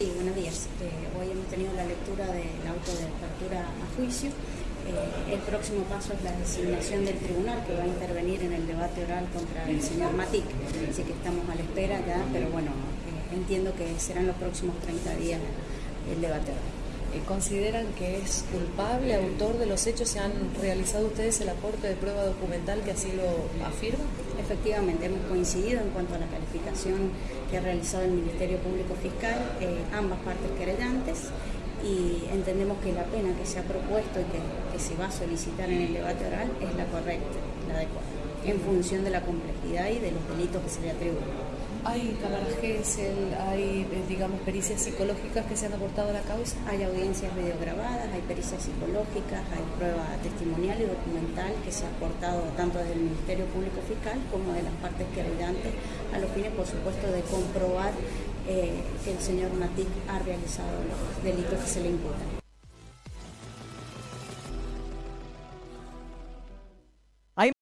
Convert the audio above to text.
Sí, buenos días. Eh, hoy hemos tenido la lectura del auto de apertura a juicio. Eh, el próximo paso es la designación del tribunal que va a intervenir en el debate oral contra el señor Matic. Así que estamos a la espera ya, pero bueno, eh, entiendo que serán los próximos 30 días el debate oral. ¿Consideran que es culpable, autor de los hechos? ¿Se han realizado ustedes el aporte de prueba documental que así lo afirma? Efectivamente, hemos coincidido en cuanto a la calificación que ha realizado el Ministerio Público Fiscal, eh, ambas partes querellantes, y entendemos que la pena que se ha propuesto y que, que se va a solicitar en el debate oral es la correcta, la adecuada, en función de la complejidad y de los delitos que se le atribuyen. ¿Hay cámaras GESEL, hay, eh, digamos, pericias psicológicas que se han aportado a la causa? Hay audiencias videograbadas, hay pericias psicológicas, hay prueba testimonial y documental que se ha aportado tanto desde el Ministerio Público Fiscal como de las partes querellantes, a los fines, por supuesto, de comprobar eh, que el señor Matic ha realizado los delitos que se le imputan.